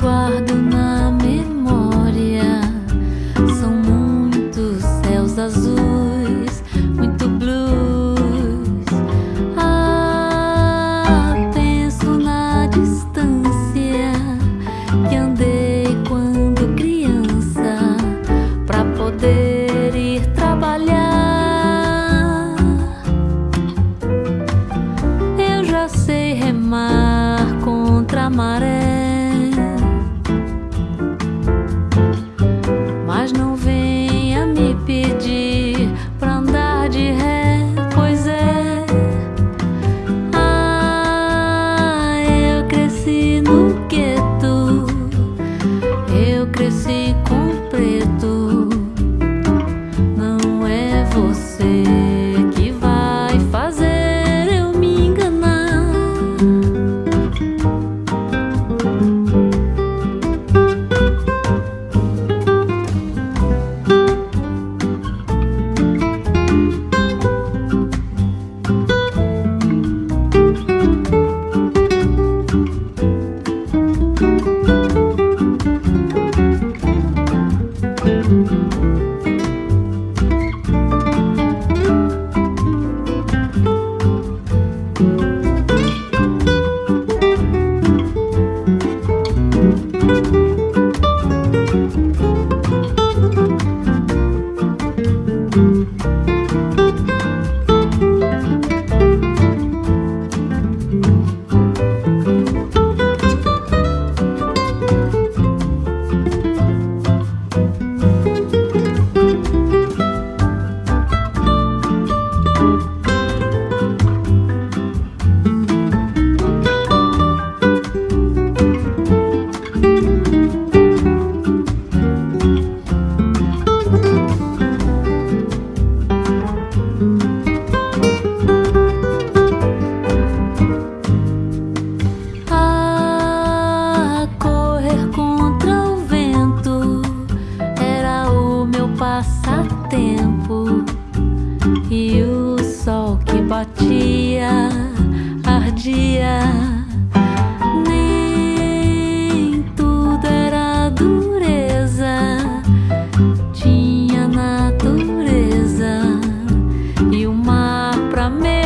guardo na memória são muitos céus azuis, muito blues. Ah, penso na distância que andei.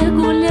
regular.